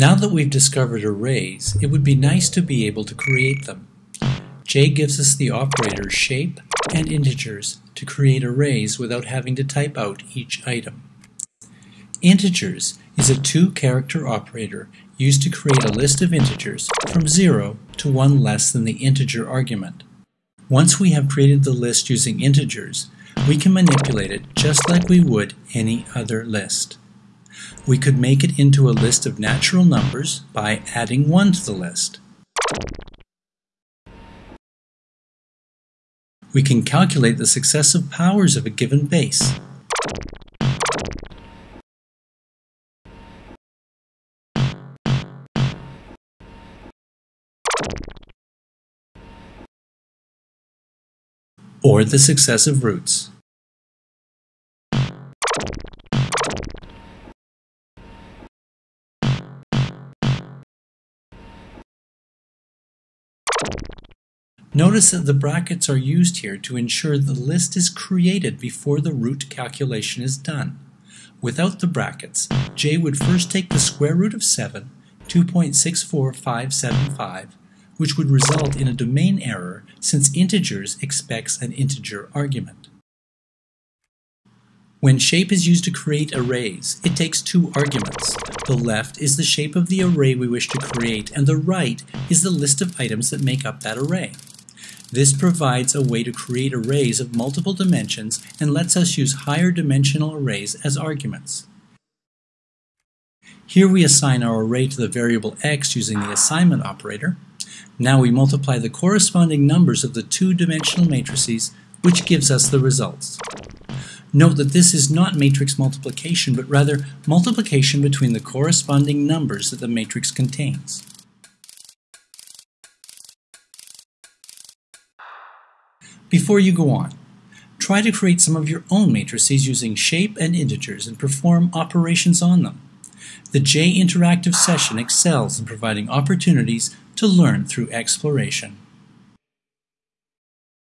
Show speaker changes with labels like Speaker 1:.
Speaker 1: Now that we've discovered arrays, it would be nice to be able to create them. J gives us the operator shape and integers to create arrays without having to type out each item. Integers is a two-character operator used to create a list of integers from 0 to 1 less than the integer argument. Once we have created the list using integers, we can manipulate it just like we would any other list. We could make it into a list of natural numbers by adding 1 to the list. We can calculate the successive powers of a given base. or the successive roots. Notice that the brackets are used here to ensure the list is created before the root calculation is done. Without the brackets, j would first take the square root of 7, 2.64575, which would result in a domain error since integers expects an integer argument. When shape is used to create arrays, it takes two arguments. The left is the shape of the array we wish to create, and the right is the list of items that make up that array. This provides a way to create arrays of multiple dimensions and lets us use higher dimensional arrays as arguments. Here we assign our array to the variable x using the assignment operator. Now we multiply the corresponding numbers of the two-dimensional matrices, which gives us the results. Note that this is not matrix multiplication, but rather multiplication between the corresponding numbers that the matrix contains. Before you go on, try to create some of your own matrices using shape and integers and perform operations on them. The J Interactive session excels in providing opportunities to learn through exploration.